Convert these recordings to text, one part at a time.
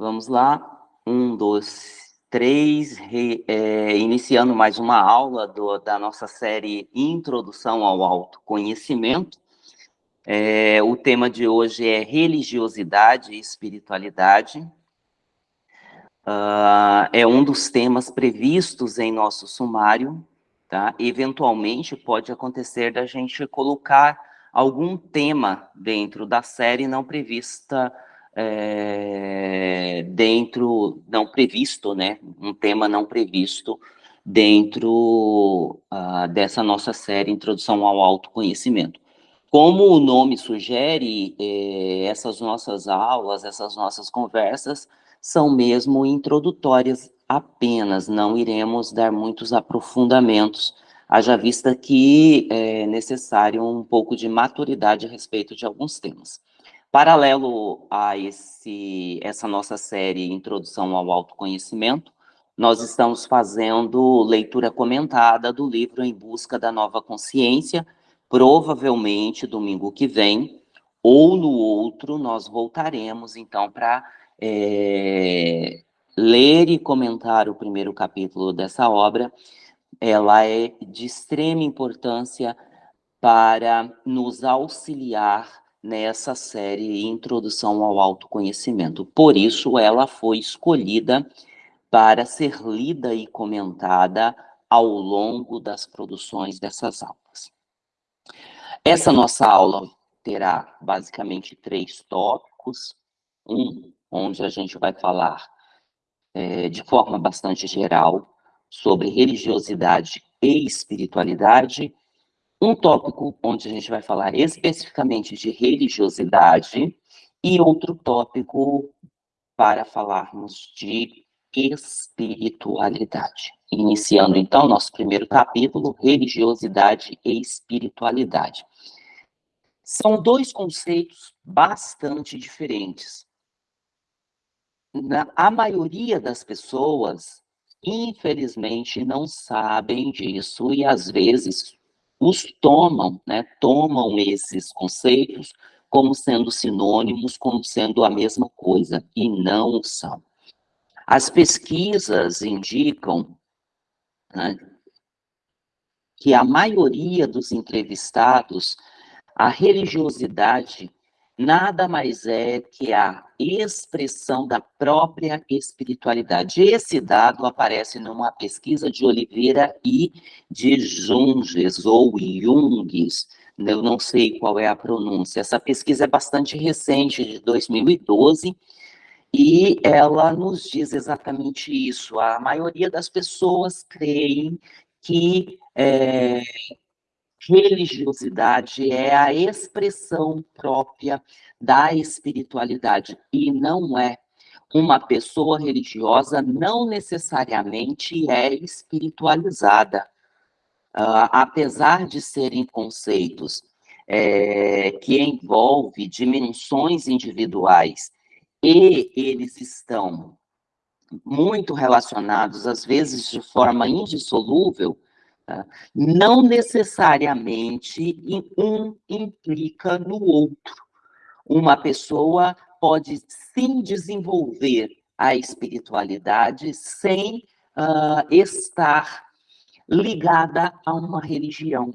Vamos lá. Um, dois, três. Re, é, iniciando mais uma aula do, da nossa série Introdução ao Autoconhecimento. É, o tema de hoje é religiosidade e espiritualidade. Uh, é um dos temas previstos em nosso sumário, tá? Eventualmente pode acontecer da gente colocar algum tema dentro da série não prevista é, dentro, não previsto, né, um tema não previsto dentro uh, dessa nossa série Introdução ao Autoconhecimento. Como o nome sugere, eh, essas nossas aulas, essas nossas conversas são mesmo introdutórias apenas, não iremos dar muitos aprofundamentos, haja vista que é necessário um pouco de maturidade a respeito de alguns temas. Paralelo a esse, essa nossa série Introdução ao Autoconhecimento, nós estamos fazendo leitura comentada do livro Em Busca da Nova Consciência, provavelmente domingo que vem, ou no outro, nós voltaremos, então, para é, ler e comentar o primeiro capítulo dessa obra. Ela é de extrema importância para nos auxiliar nessa série Introdução ao Autoconhecimento. Por isso, ela foi escolhida para ser lida e comentada ao longo das produções dessas aulas. Essa nossa aula terá basicamente três tópicos. Um, onde a gente vai falar é, de forma bastante geral sobre religiosidade e espiritualidade um tópico onde a gente vai falar especificamente de religiosidade e outro tópico para falarmos de espiritualidade. Iniciando então nosso primeiro capítulo, religiosidade e espiritualidade. São dois conceitos bastante diferentes. Na, a maioria das pessoas, infelizmente, não sabem disso e às vezes os tomam, né, tomam esses conceitos como sendo sinônimos, como sendo a mesma coisa, e não são. As pesquisas indicam né, que a maioria dos entrevistados, a religiosidade nada mais é que a expressão da própria espiritualidade. Esse dado aparece numa pesquisa de Oliveira e de Junges, ou Junges, eu não sei qual é a pronúncia. Essa pesquisa é bastante recente, de 2012, e ela nos diz exatamente isso. A maioria das pessoas creem que é, religiosidade é a expressão própria da espiritualidade e não é. Uma pessoa religiosa não necessariamente é espiritualizada. Uh, apesar de serem conceitos é, que envolvem dimensões individuais e eles estão muito relacionados, às vezes de forma indissolúvel, não necessariamente um implica no outro. Uma pessoa pode sim desenvolver a espiritualidade sem uh, estar ligada a uma religião.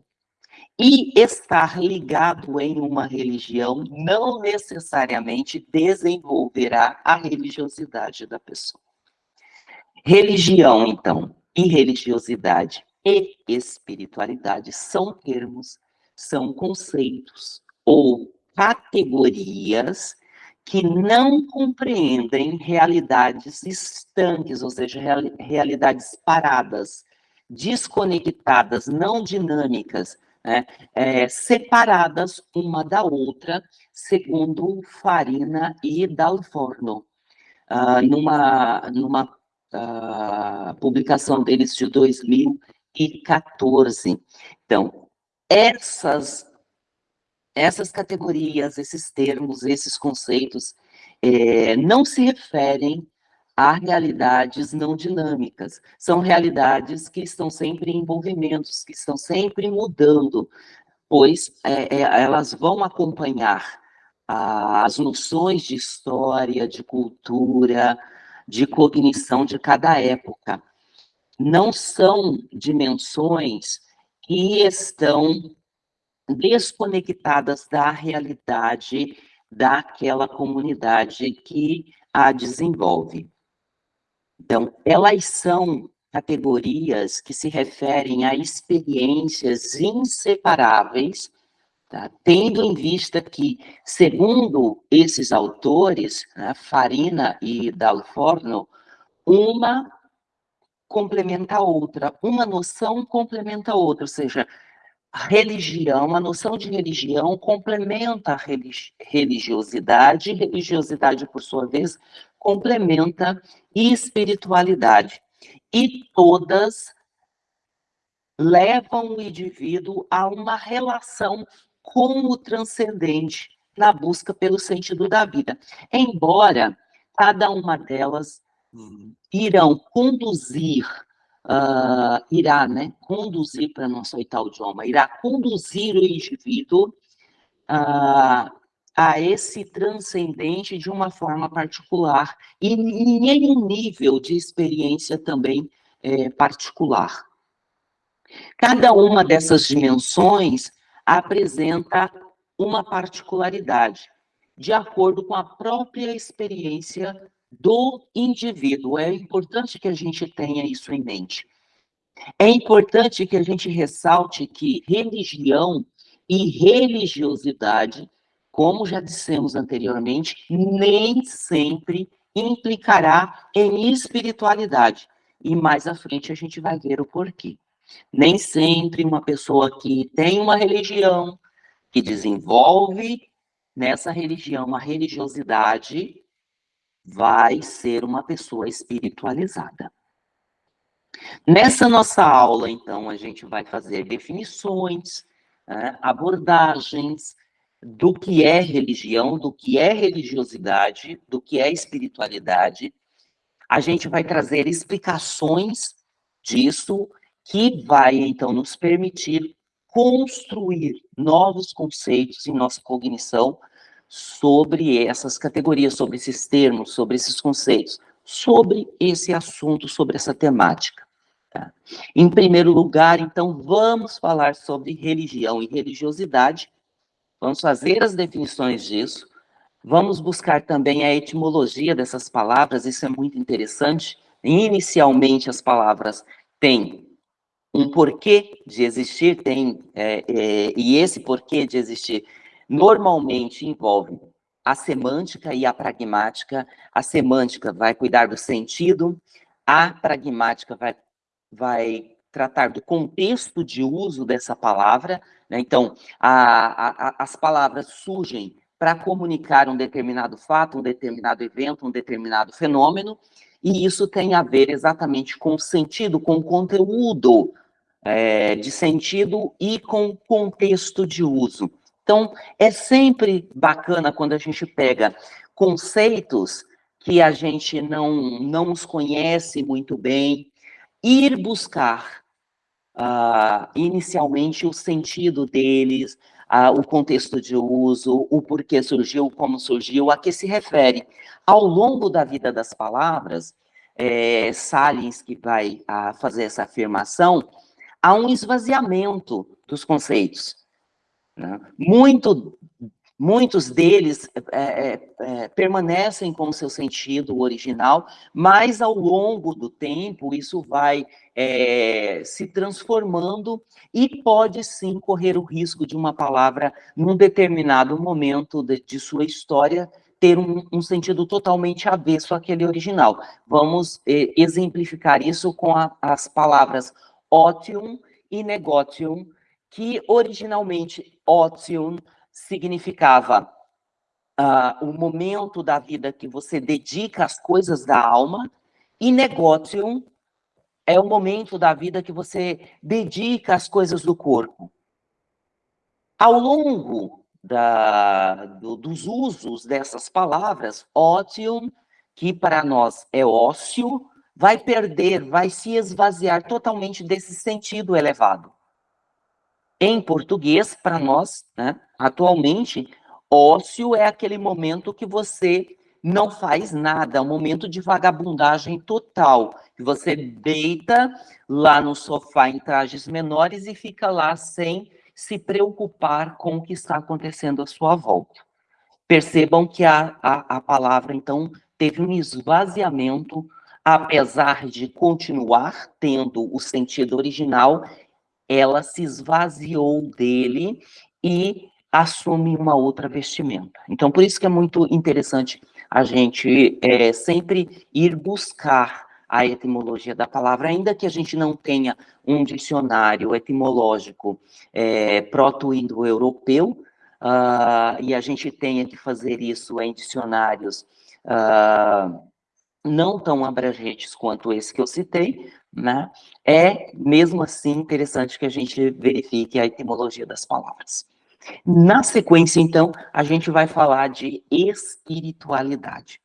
E estar ligado em uma religião não necessariamente desenvolverá a religiosidade da pessoa. Religião, então, e religiosidade e espiritualidade são termos, são conceitos ou categorias que não compreendem realidades estanques, ou seja, realidades paradas, desconectadas, não dinâmicas, né, é, separadas uma da outra, segundo Farina e Dalforno. Uh, numa numa uh, publicação deles de 2000, 2014. Então, essas, essas categorias, esses termos, esses conceitos, é, não se referem a realidades não dinâmicas. São realidades que estão sempre em movimentos, que estão sempre mudando, pois é, é, elas vão acompanhar as noções de história, de cultura, de cognição de cada época. Não são dimensões que estão desconectadas da realidade daquela comunidade que a desenvolve. Então, elas são categorias que se referem a experiências inseparáveis Tá? Tendo em vista que, segundo esses autores, né, Farina e Dalforno, uma complementa a outra, uma noção complementa a outra, ou seja, a religião, a noção de religião complementa a religiosidade, religiosidade, por sua vez, complementa espiritualidade. E todas levam o indivíduo a uma relação com o transcendente na busca pelo sentido da vida. Embora cada uma delas irão conduzir, uh, irá né, conduzir, para não aceitar o idioma, irá conduzir o indivíduo uh, a esse transcendente de uma forma particular e em um nível de experiência também é, particular. Cada uma dessas dimensões apresenta uma particularidade, de acordo com a própria experiência do indivíduo. É importante que a gente tenha isso em mente. É importante que a gente ressalte que religião e religiosidade, como já dissemos anteriormente, nem sempre implicará em espiritualidade. E mais à frente a gente vai ver o porquê. Nem sempre uma pessoa que tem uma religião, que desenvolve nessa religião uma religiosidade, vai ser uma pessoa espiritualizada. Nessa nossa aula, então, a gente vai fazer definições, né, abordagens do que é religião, do que é religiosidade, do que é espiritualidade. A gente vai trazer explicações disso que vai, então, nos permitir construir novos conceitos em nossa cognição sobre essas categorias, sobre esses termos, sobre esses conceitos, sobre esse assunto, sobre essa temática. Tá? Em primeiro lugar, então, vamos falar sobre religião e religiosidade, vamos fazer as definições disso, vamos buscar também a etimologia dessas palavras, isso é muito interessante. Inicialmente, as palavras têm um porquê de existir tem, é, é, e esse porquê de existir normalmente envolve a semântica e a pragmática. A semântica vai cuidar do sentido, a pragmática vai, vai tratar do contexto de uso dessa palavra. Né? Então, a, a, as palavras surgem para comunicar um determinado fato, um determinado evento, um determinado fenômeno, e isso tem a ver exatamente com o sentido, com o conteúdo é, de sentido e com contexto de uso. Então, é sempre bacana quando a gente pega conceitos que a gente não, não os conhece muito bem, ir buscar uh, inicialmente o sentido deles, uh, o contexto de uso, o porquê surgiu, como surgiu, a que se refere. Ao longo da vida das palavras, é, Salins, que vai uh, fazer essa afirmação, há um esvaziamento dos conceitos. Né? Muito, muitos deles é, é, é, permanecem com seu sentido original, mas ao longo do tempo isso vai é, se transformando e pode sim correr o risco de uma palavra, num determinado momento de, de sua história, ter um, um, sentido totalmente avesso àquele original. Vamos eh, exemplificar isso com a, as palavras otium e negotium, que originalmente otium significava uh, o momento da vida que você dedica às coisas da alma, e negotium é o momento da vida que você dedica às coisas do corpo. Ao longo da, do, dos usos dessas palavras, otium, que para nós é ócio, vai perder, vai se esvaziar totalmente desse sentido elevado. Em português, para nós, né, atualmente, Ócio é aquele momento que você não faz nada, é um momento de vagabundagem total. Você deita lá no sofá em trajes menores e fica lá sem se preocupar com o que está acontecendo à sua volta. Percebam que a, a, a palavra, então, teve um esvaziamento, apesar de continuar tendo o sentido original, ela se esvaziou dele e assume uma outra vestimenta. Então, por isso que é muito interessante a gente é, sempre ir buscar a etimologia da palavra, ainda que a gente não tenha um dicionário etimológico é, proto-indo-europeu, uh, e a gente tenha que fazer isso em dicionários uh, não tão abrangentes quanto esse que eu citei, né? É, mesmo assim, interessante que a gente verifique a etimologia das palavras. Na sequência, então, a gente vai falar de espiritualidade.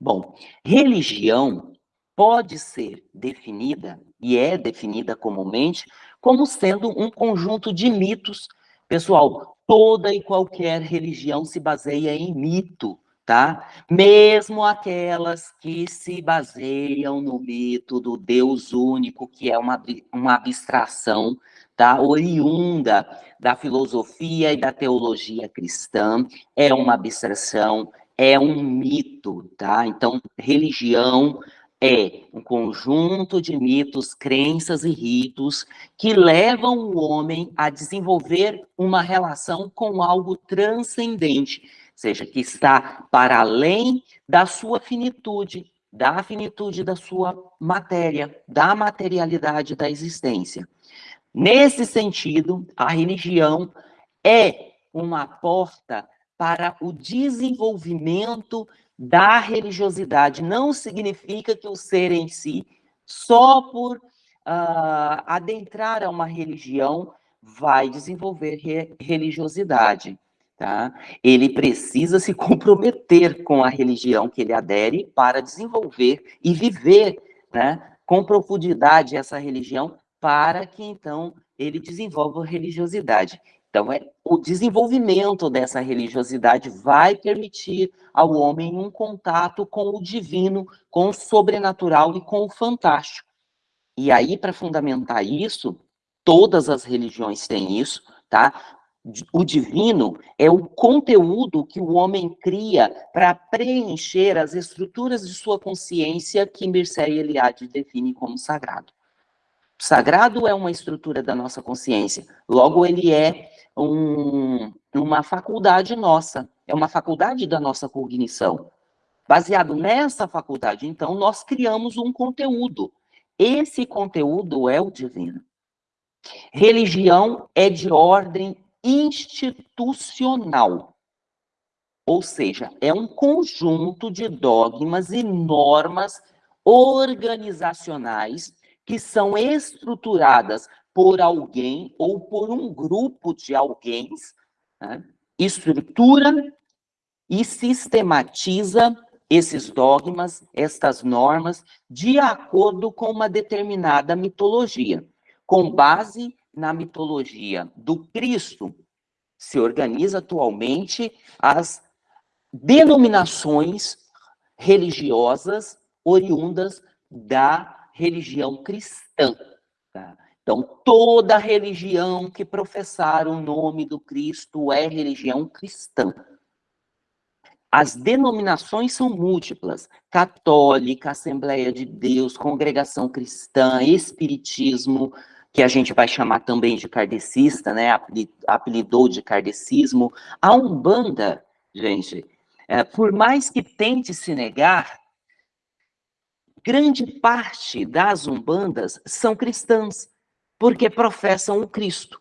Bom, religião pode ser definida, e é definida comumente, como sendo um conjunto de mitos. Pessoal, toda e qualquer religião se baseia em mito, tá? Mesmo aquelas que se baseiam no mito do Deus único, que é uma, uma abstração tá? oriunda da filosofia e da teologia cristã, é uma abstração, é um mito, tá? Então, religião é um conjunto de mitos, crenças e ritos que levam o homem a desenvolver uma relação com algo transcendente, seja, que está para além da sua finitude, da finitude da sua matéria, da materialidade da existência. Nesse sentido, a religião é uma porta para o desenvolvimento da religiosidade. Não significa que o ser em si, só por uh, adentrar a uma religião, vai desenvolver re religiosidade. Tá? Ele precisa se comprometer com a religião que ele adere para desenvolver e viver né, com profundidade essa religião para que então ele desenvolva religiosidade. Então, é, o desenvolvimento dessa religiosidade vai permitir ao homem um contato com o divino, com o sobrenatural e com o fantástico. E aí, para fundamentar isso, todas as religiões têm isso, tá? O divino é o conteúdo que o homem cria para preencher as estruturas de sua consciência que Mircea Eliade define como sagrado. Sagrado é uma estrutura da nossa consciência, logo ele é um, uma faculdade nossa, é uma faculdade da nossa cognição. Baseado nessa faculdade, então, nós criamos um conteúdo. Esse conteúdo é o divino. Religião é de ordem institucional. Ou seja, é um conjunto de dogmas e normas organizacionais que são estruturadas por alguém ou por um grupo de alguém, né? estrutura e sistematiza esses dogmas, estas normas, de acordo com uma determinada mitologia. Com base na mitologia do Cristo, se organiza atualmente as denominações religiosas oriundas da religião cristã. Tá? Então, toda religião que professar o nome do Cristo é religião cristã. As denominações são múltiplas: católica, Assembleia de Deus, congregação cristã, espiritismo, que a gente vai chamar também de kardecista, né? Apelidou de kardecismo. A Umbanda, gente, é, por mais que tente se negar, grande parte das umbandas são cristãs, porque professam o Cristo.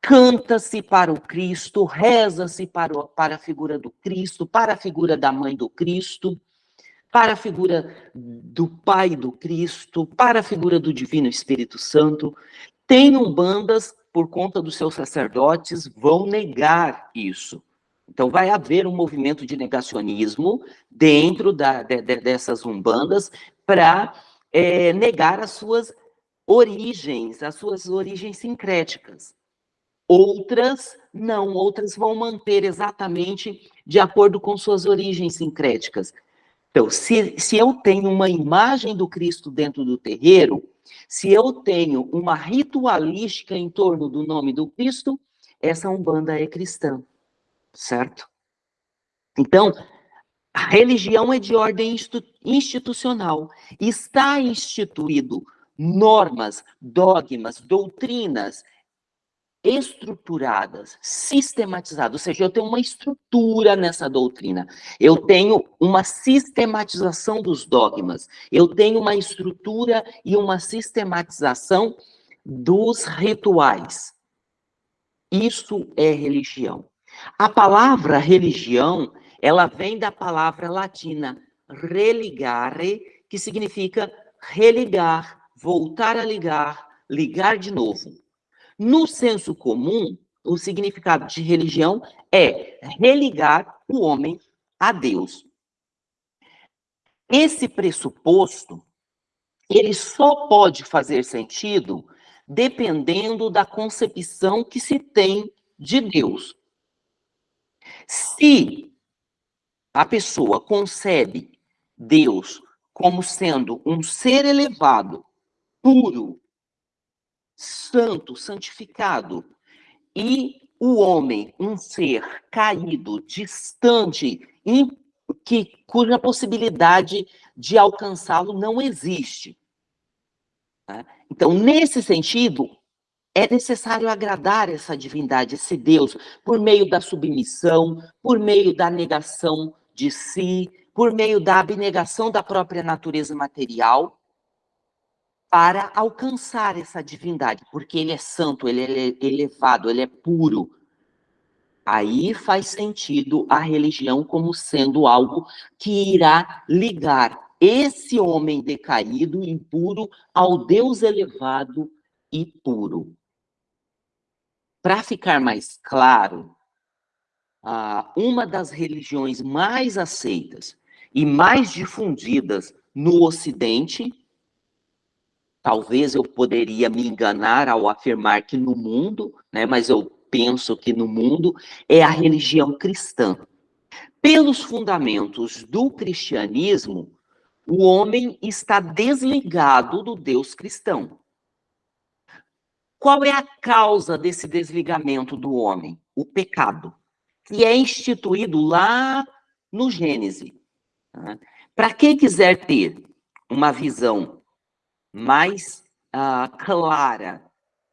Canta-se para o Cristo, reza-se para, para a figura do Cristo, para a figura da mãe do Cristo, para a figura do Pai do Cristo, para a figura do Divino Espírito Santo. Tem umbandas, por conta dos seus sacerdotes, vão negar isso. Então, vai haver um movimento de negacionismo dentro da, de, de, dessas umbandas para é, negar as suas origens, as suas origens sincréticas. Outras não, outras vão manter exatamente de acordo com suas origens sincréticas. Então, se, se eu tenho uma imagem do Cristo dentro do terreiro, se eu tenho uma ritualística em torno do nome do Cristo, essa Umbanda é cristã, certo? Então, a religião é de ordem institucional. Está instituído normas, dogmas, doutrinas estruturadas, sistematizadas, ou seja, eu tenho uma estrutura nessa doutrina, eu tenho uma sistematização dos dogmas, eu tenho uma estrutura e uma sistematização dos rituais. Isso é religião. A palavra religião, ela vem da palavra latina religare, que significa religar, voltar a ligar, ligar de novo. No senso comum, o significado de religião é religar o homem a Deus. Esse pressuposto, ele só pode fazer sentido dependendo da concepção que se tem de Deus. Se a pessoa concebe Deus como sendo um ser elevado, puro, santo, santificado, e o homem, um ser caído, distante, que, cuja possibilidade de alcançá-lo não existe. Né? Então, nesse sentido, é necessário agradar essa divindade, esse Deus, por meio da submissão, por meio da negação de si, por meio da abnegação da própria natureza material, para alcançar essa divindade, porque ele é santo, ele é elevado, ele é puro. Aí faz sentido a religião como sendo algo que irá ligar esse homem decaído, impuro, ao Deus elevado e puro. Para ficar mais claro, uma das religiões mais aceitas e mais difundidas no Ocidente Talvez eu poderia me enganar ao afirmar que no mundo, né, mas eu penso que no mundo é a religião cristã. Pelos fundamentos do cristianismo, o homem está desligado do Deus cristão. Qual é a causa desse desligamento do homem? O pecado, que é instituído lá no Gênesis. Né? Para quem quiser ter uma visão mais uh, clara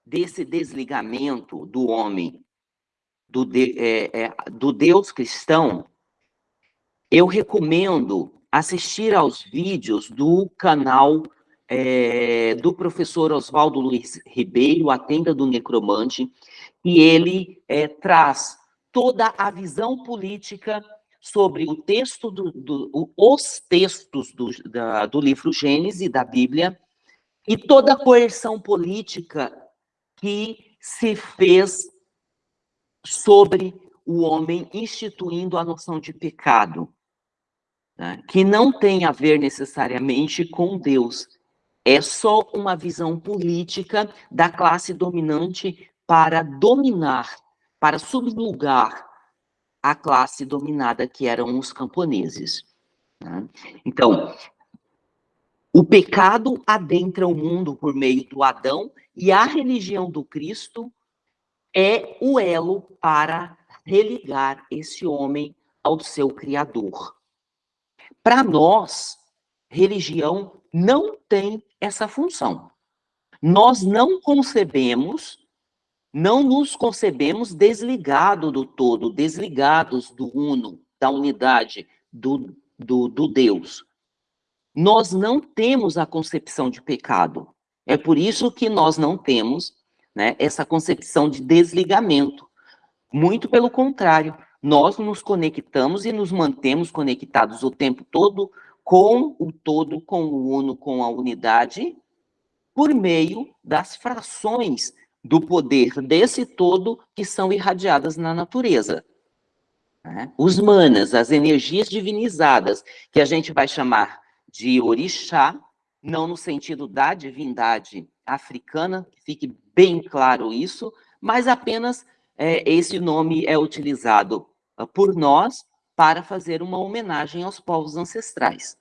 desse desligamento do homem do, de, é, é, do Deus cristão, eu recomendo assistir aos vídeos do canal é, do professor Oswaldo Luiz Ribeiro, A Tenda do Necromante, e ele é, traz toda a visão política sobre o texto do, do os textos do, da, do livro Gênesis da Bíblia e toda a coerção política que se fez sobre o homem instituindo a noção de pecado, né? que não tem a ver necessariamente com Deus, é só uma visão política da classe dominante para dominar, para subjugar a classe dominada que eram os camponeses. Né? Então, o pecado adentra o mundo por meio do Adão e a religião do Cristo é o elo para religar esse homem ao seu Criador. Para nós, religião não tem essa função. Nós não concebemos, não nos concebemos desligados do todo, desligados do uno, da unidade, do, do, do Deus nós não temos a concepção de pecado. É por isso que nós não temos né, essa concepção de desligamento. Muito pelo contrário, nós nos conectamos e nos mantemos conectados o tempo todo com o todo, com o uno, com a unidade, por meio das frações do poder desse todo que são irradiadas na natureza. Né? Os manas, as energias divinizadas, que a gente vai chamar de orixá, não no sentido da divindade africana, que fique bem claro isso, mas apenas é, esse nome é utilizado uh, por nós para fazer uma homenagem aos povos ancestrais.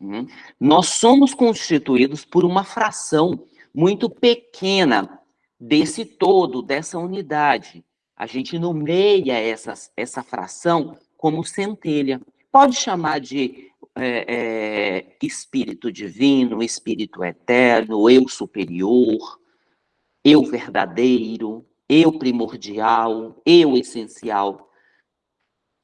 Hum? Nós somos constituídos por uma fração muito pequena desse todo, dessa unidade. A gente nomeia essa, essa fração como centelha. Pode chamar de é, é, espírito divino, espírito eterno, eu superior, eu verdadeiro, eu primordial, eu essencial.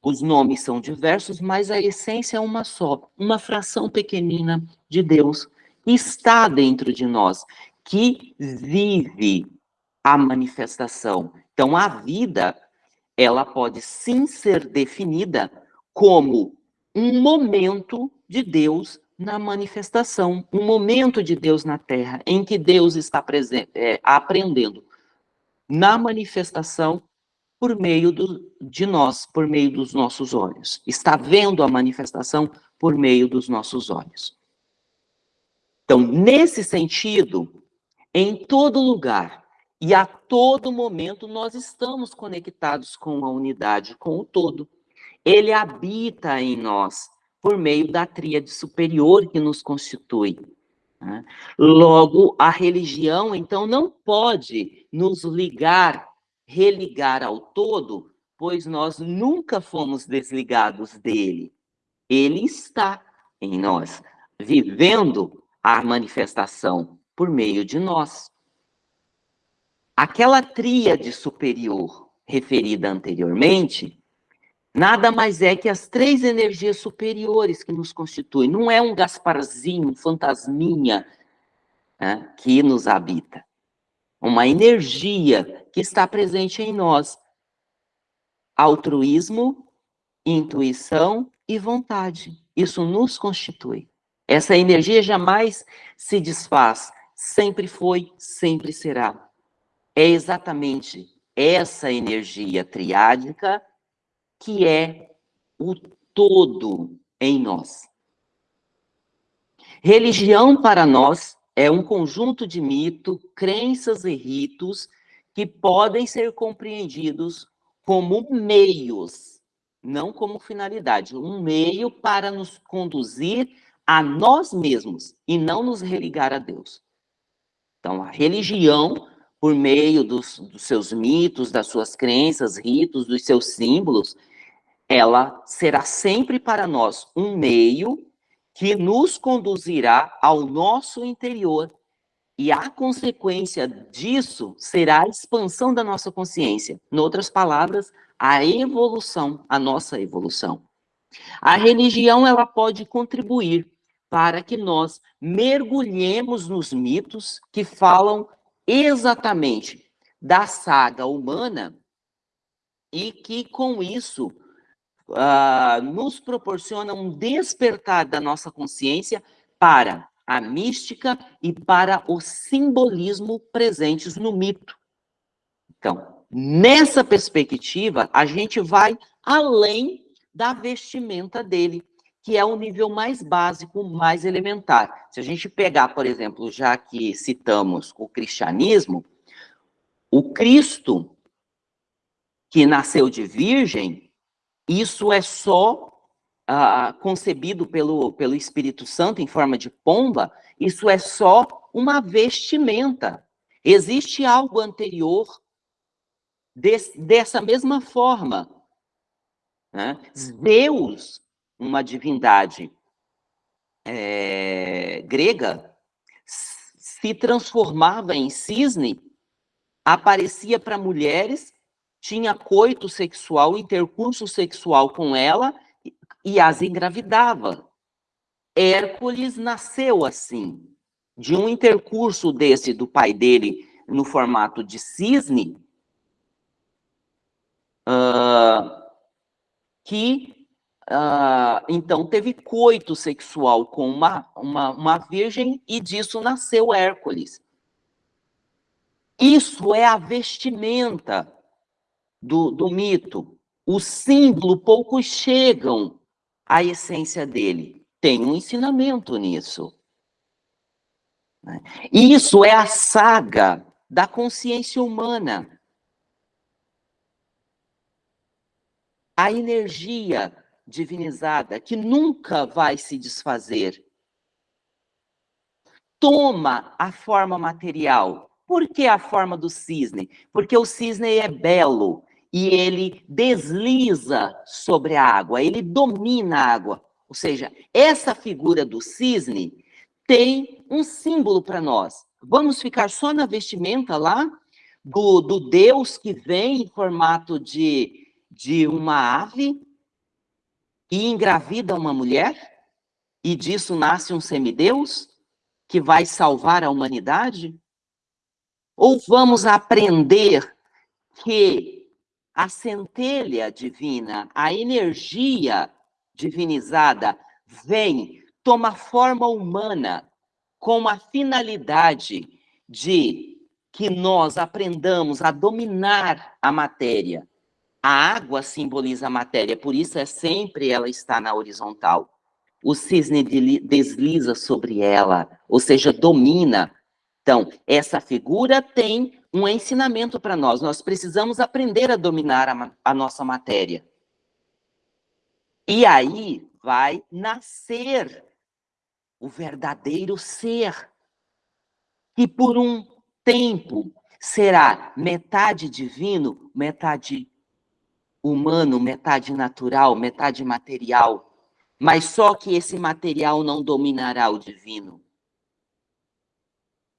Os nomes são diversos, mas a essência é uma só, uma fração pequenina de Deus está dentro de nós, que vive a manifestação. Então, a vida, ela pode sim ser definida como um momento de Deus na manifestação, um momento de Deus na Terra, em que Deus está presente, é, aprendendo na manifestação por meio do, de nós, por meio dos nossos olhos. Está vendo a manifestação por meio dos nossos olhos. Então, nesse sentido, em todo lugar e a todo momento, nós estamos conectados com a unidade, com o todo. Ele habita em nós por meio da tríade superior que nos constitui. Né? Logo, a religião, então, não pode nos ligar, religar ao todo, pois nós nunca fomos desligados dele. Ele está em nós, vivendo a manifestação por meio de nós. Aquela tríade superior referida anteriormente nada mais é que as três energias superiores que nos constituem. Não é um Gasparzinho, um fantasminha né, que nos habita. Uma energia que está presente em nós. Altruísmo, intuição e vontade. Isso nos constitui. Essa energia jamais se desfaz. Sempre foi, sempre será. É exatamente essa energia triádica que é o todo em nós. Religião para nós é um conjunto de mito, crenças e ritos que podem ser compreendidos como meios, não como finalidade, um meio para nos conduzir a nós mesmos e não nos religar a Deus. Então, a religião, por meio dos, dos seus mitos, das suas crenças, ritos, dos seus símbolos, ela será sempre para nós um meio que nos conduzirá ao nosso interior. E a consequência disso será a expansão da nossa consciência. Em outras palavras, a evolução, a nossa evolução. A religião ela pode contribuir para que nós mergulhemos nos mitos que falam exatamente da saga humana e que com isso uh, nos proporciona um despertar da nossa consciência para a mística e para o simbolismo presentes no mito. Então, nessa perspectiva, a gente vai além da vestimenta dele, que é o nível mais básico, mais elementar. Se a gente pegar, por exemplo, já que citamos o cristianismo, o Cristo, que nasceu de virgem, isso é só uh, concebido pelo, pelo Espírito Santo em forma de pomba, isso é só uma vestimenta. Existe algo anterior des, dessa mesma forma. Né? Deus, uma divindade é, grega, se transformava em cisne, aparecia para mulheres tinha coito sexual, intercurso sexual com ela e as engravidava. Hércules nasceu assim, de um intercurso desse do pai dele no formato de cisne, uh, que uh, então teve coito sexual com uma, uma, uma virgem e disso nasceu Hércules. Isso é a vestimenta do, do mito. O símbolo, poucos chegam à essência dele. Tem um ensinamento nisso. Né? E isso é a saga da consciência humana. A energia divinizada que nunca vai se desfazer. Toma a forma material. Por que a forma do cisne? Porque o cisne é belo, e ele desliza sobre a água, ele domina a água. Ou seja, essa figura do cisne tem um símbolo para nós. Vamos ficar só na vestimenta lá do, do Deus que vem em formato de, de uma ave e engravida uma mulher, e disso nasce um semideus que vai salvar a humanidade? Ou vamos aprender que a centelha divina, a energia divinizada, vem, toma forma humana, com a finalidade de que nós aprendamos a dominar a matéria, a água simboliza a matéria, por isso é sempre ela está na horizontal. O cisne desliza sobre ela, ou seja, domina. Então, essa figura tem um ensinamento para nós. Nós precisamos aprender a dominar a, a nossa matéria. E aí vai nascer o verdadeiro ser, que por um tempo será metade divino, metade humano, metade natural, metade material, mas só que esse material não dominará o divino.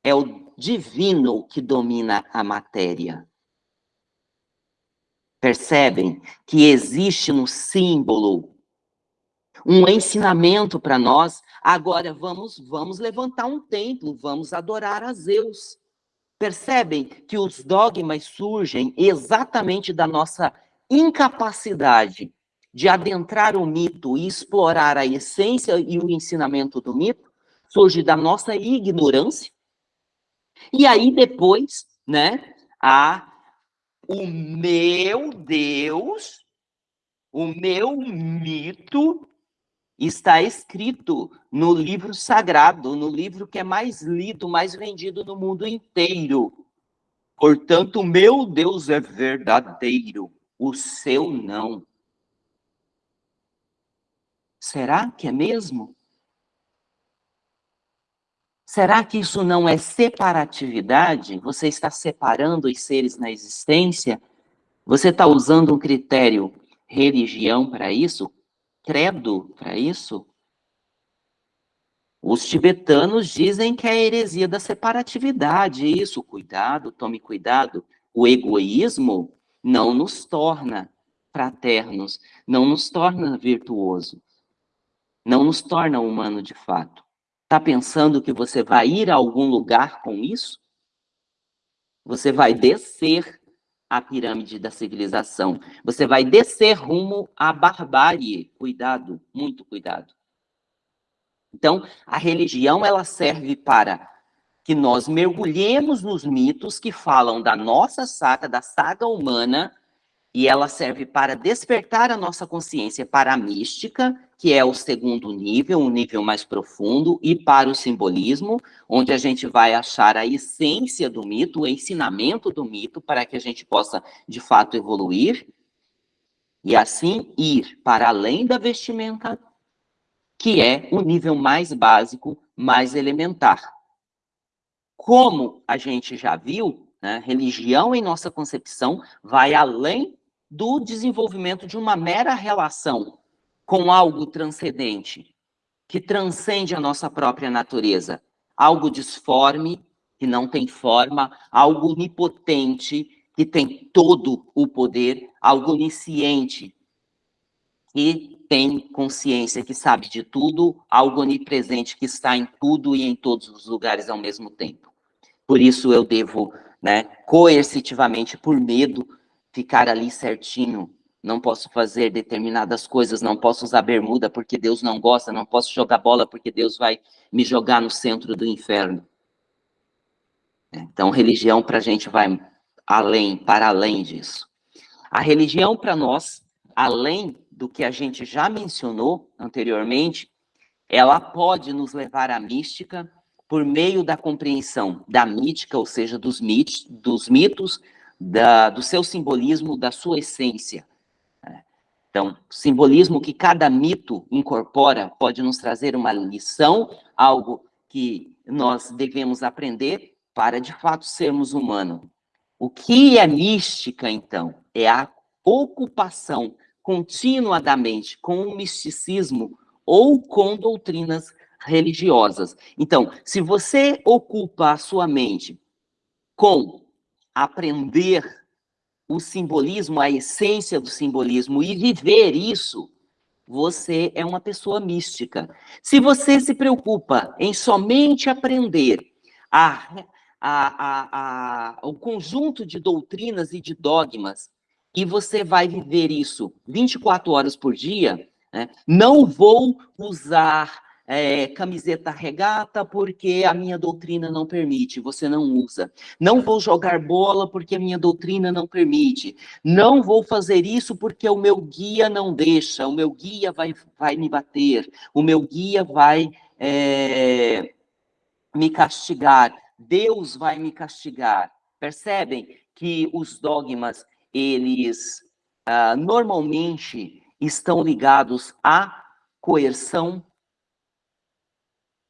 É o divino que domina a matéria. Percebem que existe no símbolo um ensinamento para nós. Agora vamos vamos levantar um templo, vamos adorar a Zeus. Percebem que os dogmas surgem exatamente da nossa incapacidade de adentrar o mito e explorar a essência e o ensinamento do mito surge da nossa ignorância. E aí depois, né, a o meu Deus, o meu mito está escrito no livro sagrado, no livro que é mais lido, mais vendido no mundo inteiro. Portanto, o meu Deus é verdadeiro o seu não. Será que é mesmo? Será que isso não é separatividade? Você está separando os seres na existência? Você está usando um critério religião para isso? Credo para isso? Os tibetanos dizem que é a heresia da separatividade. Isso, cuidado, tome cuidado. O egoísmo não nos torna fraternos, não nos torna virtuoso, não nos torna humano de fato. Está pensando que você vai ir a algum lugar com isso? Você vai descer a pirâmide da civilização. Você vai descer rumo à barbárie. Cuidado, muito cuidado. Então, a religião ela serve para que nós mergulhemos nos mitos que falam da nossa saga, da saga humana, e ela serve para despertar a nossa consciência para a mística, que é o segundo nível, um nível mais profundo, e para o simbolismo, onde a gente vai achar a essência do mito, o ensinamento do mito, para que a gente possa, de fato, evoluir, e assim ir para além da vestimenta, que é o nível mais básico, mais elementar. Como a gente já viu, né, religião, em nossa concepção, vai além do desenvolvimento de uma mera relação com algo transcendente, que transcende a nossa própria natureza. Algo disforme, que não tem forma, algo onipotente, que tem todo o poder, algo onisciente, que tem consciência, que sabe de tudo, algo onipresente, que está em tudo e em todos os lugares ao mesmo tempo. Por isso eu devo, né, coercitivamente, por medo, ficar ali certinho. Não posso fazer determinadas coisas, não posso usar bermuda porque Deus não gosta, não posso jogar bola porque Deus vai me jogar no centro do inferno. Então, religião para a gente vai além, para além disso. A religião para nós, além do que a gente já mencionou anteriormente, ela pode nos levar à mística, por meio da compreensão da mítica, ou seja, dos, mit, dos mitos, da, do seu simbolismo, da sua essência. Né? Então, simbolismo que cada mito incorpora pode nos trazer uma lição, algo que nós devemos aprender para de fato sermos humanos. O que é mística, então? É a ocupação contínua da mente com o misticismo ou com doutrinas religiosas. Então, se você ocupa a sua mente com aprender o simbolismo, a essência do simbolismo e viver isso, você é uma pessoa mística. Se você se preocupa em somente aprender a, a, a, o conjunto de doutrinas e de dogmas, e você vai viver isso 24 horas por dia, né? não vou usar é, camiseta regata porque a minha doutrina não permite, você não usa. Não vou jogar bola porque a minha doutrina não permite. Não vou fazer isso porque o meu guia não deixa, o meu guia vai, vai me bater, o meu guia vai é, me castigar, Deus vai me castigar. Percebem que os dogmas, eles ah, normalmente estão ligados à coerção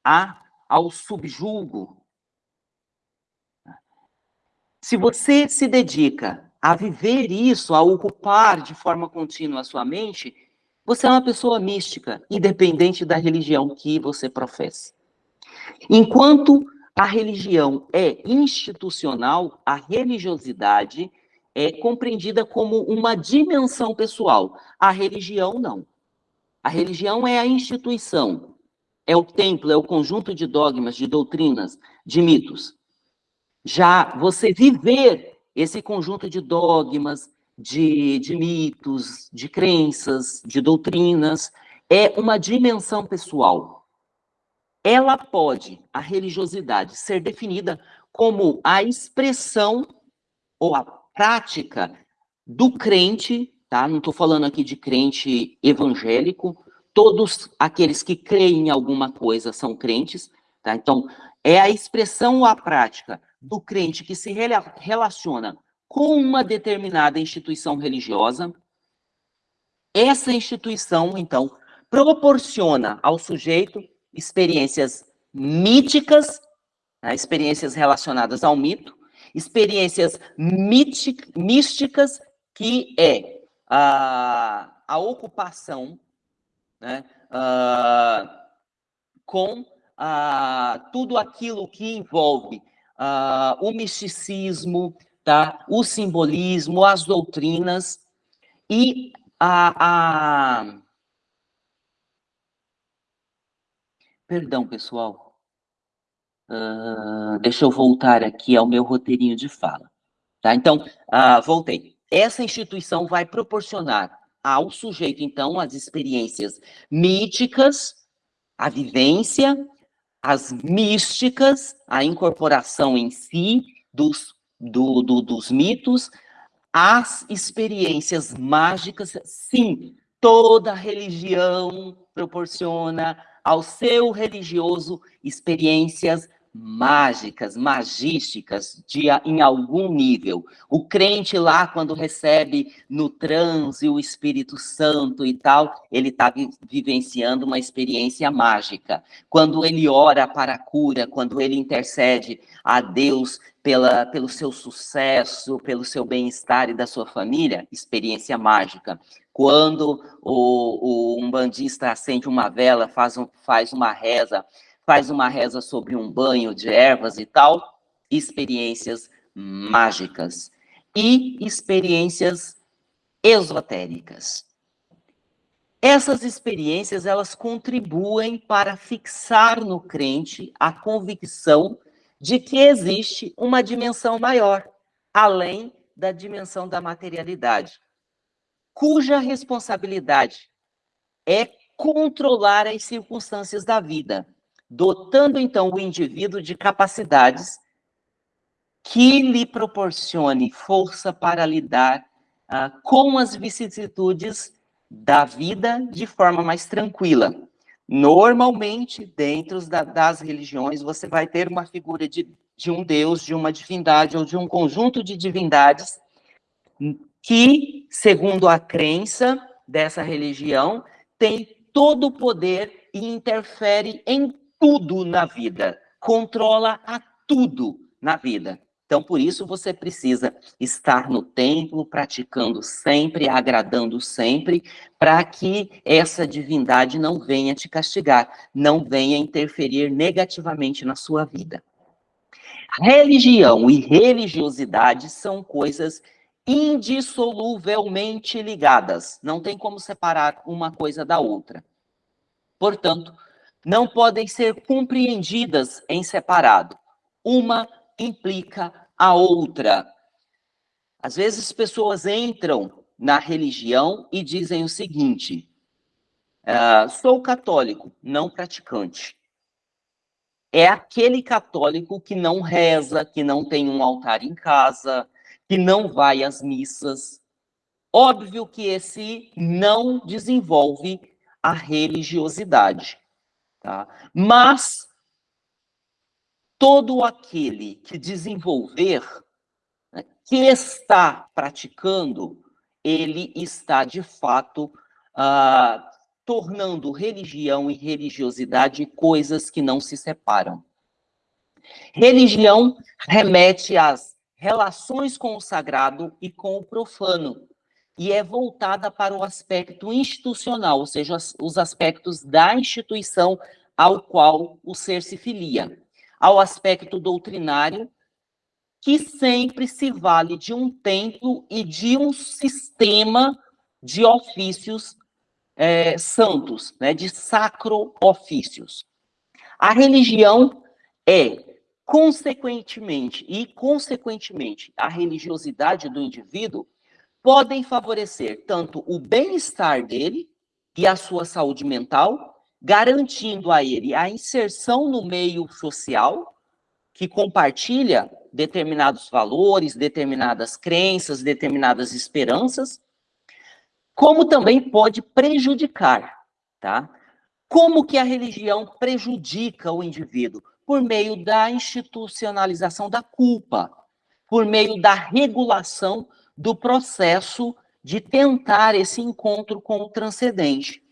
a, ao subjugo. Se você se dedica a viver isso, a ocupar de forma contínua a sua mente, você é uma pessoa mística, independente da religião que você professa. Enquanto a religião é institucional, a religiosidade é compreendida como uma dimensão pessoal. A religião não. A religião é a instituição, é o templo, é o conjunto de dogmas, de doutrinas, de mitos. Já você viver esse conjunto de dogmas, de, de mitos, de crenças, de doutrinas, é uma dimensão pessoal. Ela pode, a religiosidade, ser definida como a expressão ou a prática do crente, tá? Não estou falando aqui de crente evangélico, todos aqueles que creem em alguma coisa são crentes, tá? Então, é a expressão ou a prática do crente que se relaciona com uma determinada instituição religiosa. Essa instituição, então, proporciona ao sujeito experiências míticas, né? experiências relacionadas ao mito, experiências místicas, que é a, a ocupação né, uh, com uh, tudo aquilo que envolve uh, o misticismo, tá, o simbolismo, as doutrinas e a, a... Perdão, pessoal. Uh, deixa eu voltar aqui ao meu roteirinho de fala. Tá? Então, uh, voltei. Essa instituição vai proporcionar ao sujeito, então, as experiências míticas, a vivência, as místicas, a incorporação em si dos, do, do, dos mitos, as experiências mágicas, sim, toda religião proporciona ao seu religioso experiências mágicas, magísticas, de, em algum nível. O crente lá, quando recebe no transe o Espírito Santo e tal, ele está vivenciando uma experiência mágica. Quando ele ora para a cura, quando ele intercede a Deus pela, pelo seu sucesso, pelo seu bem-estar e da sua família, experiência mágica. Quando o, o umbandista acende uma vela, faz, um, faz uma reza faz uma reza sobre um banho de ervas e tal, experiências mágicas e experiências esotéricas. Essas experiências, elas contribuem para fixar no crente a convicção de que existe uma dimensão maior, além da dimensão da materialidade, cuja responsabilidade é controlar as circunstâncias da vida, dotando então o indivíduo de capacidades que lhe proporcione força para lidar uh, com as vicissitudes da vida de forma mais tranquila. Normalmente, dentro da, das religiões, você vai ter uma figura de, de um deus, de uma divindade ou de um conjunto de divindades que, segundo a crença, dessa religião tem todo o poder e interfere em tudo na vida, controla a tudo na vida. Então, por isso, você precisa estar no templo, praticando sempre, agradando sempre, para que essa divindade não venha te castigar, não venha interferir negativamente na sua vida. Religião e religiosidade são coisas indissoluvelmente ligadas. Não tem como separar uma coisa da outra. Portanto, não podem ser compreendidas em separado. Uma implica a outra. Às vezes pessoas entram na religião e dizem o seguinte: uh, sou católico, não praticante. É aquele católico que não reza, que não tem um altar em casa, que não vai às missas. Óbvio que esse não desenvolve a religiosidade. Tá? Mas todo aquele que desenvolver, né, que está praticando, ele está de fato ah, tornando religião e religiosidade coisas que não se separam. Religião remete às relações com o sagrado e com o profano, e é voltada para o aspecto institucional, ou seja, os aspectos da instituição ao qual o ser se filia ao aspecto doutrinário, que sempre se vale de um templo e de um sistema de ofícios é, santos, né, de sacro ofícios. A religião é, consequentemente, e consequentemente, a religiosidade do indivíduo podem favorecer tanto o bem-estar dele e a sua saúde mental, garantindo a ele a inserção no meio social, que compartilha determinados valores, determinadas crenças, determinadas esperanças, como também pode prejudicar, tá? Como que a religião prejudica o indivíduo? Por meio da institucionalização da culpa, por meio da regulação do processo de tentar esse encontro com o transcendente.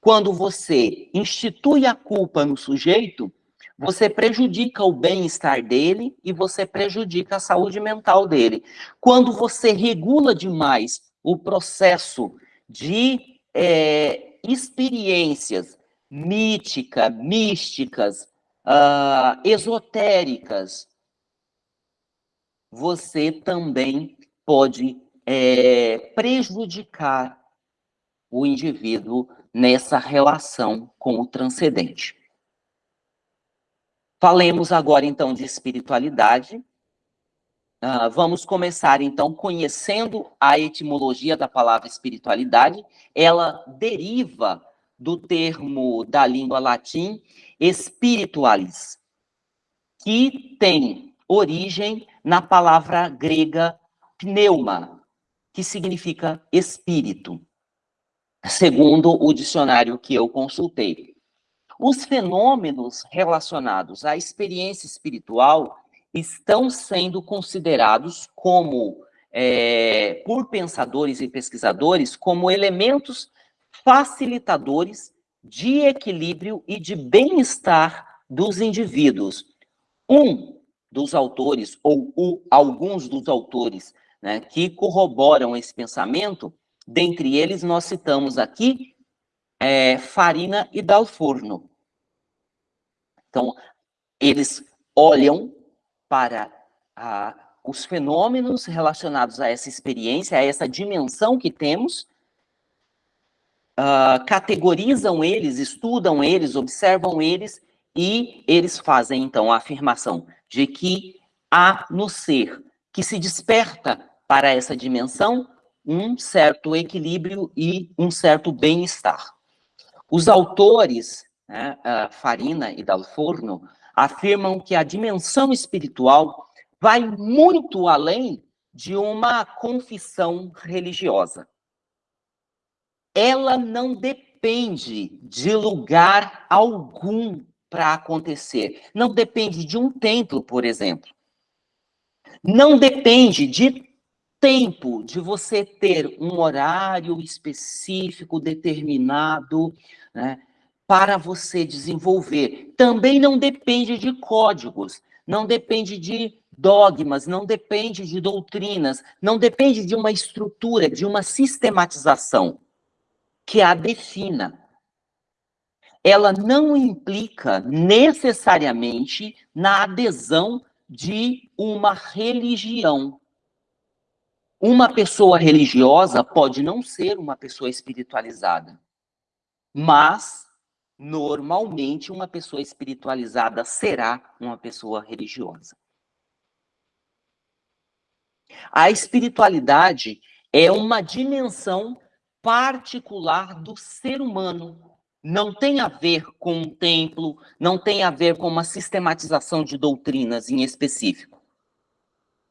Quando você institui a culpa no sujeito, você prejudica o bem-estar dele e você prejudica a saúde mental dele. Quando você regula demais o processo de é, experiências mítica, místicas, uh, esotéricas, você também pode é, prejudicar o indivíduo nessa relação com o transcendente. Falemos agora, então, de espiritualidade. Uh, vamos começar, então, conhecendo a etimologia da palavra espiritualidade. Ela deriva do termo da língua latim spiritualis, que tem origem na palavra grega pneuma, que significa espírito segundo o dicionário que eu consultei. Os fenômenos relacionados à experiência espiritual estão sendo considerados como, é, por pensadores e pesquisadores, como elementos facilitadores de equilíbrio e de bem-estar dos indivíduos. Um dos autores, ou o, alguns dos autores, né, que corroboram esse pensamento Dentre eles, nós citamos aqui é, Farina e Dalforno. Então, eles olham para a, os fenômenos relacionados a essa experiência, a essa dimensão que temos, uh, categorizam eles, estudam eles, observam eles, e eles fazem, então, a afirmação de que há no ser que se desperta para essa dimensão um certo equilíbrio e um certo bem-estar. Os autores, né, Farina e Dalforno, afirmam que a dimensão espiritual vai muito além de uma confissão religiosa. Ela não depende de lugar algum para acontecer. Não depende de um templo, por exemplo. Não depende de tempo de você ter um horário específico, determinado, né, para você desenvolver. Também não depende de códigos, não depende de dogmas, não depende de doutrinas, não depende de uma estrutura, de uma sistematização que a defina. Ela não implica necessariamente na adesão de uma religião. Uma pessoa religiosa pode não ser uma pessoa espiritualizada, mas normalmente uma pessoa espiritualizada será uma pessoa religiosa. A espiritualidade é uma dimensão particular do ser humano. Não tem a ver com um templo, não tem a ver com uma sistematização de doutrinas em específico.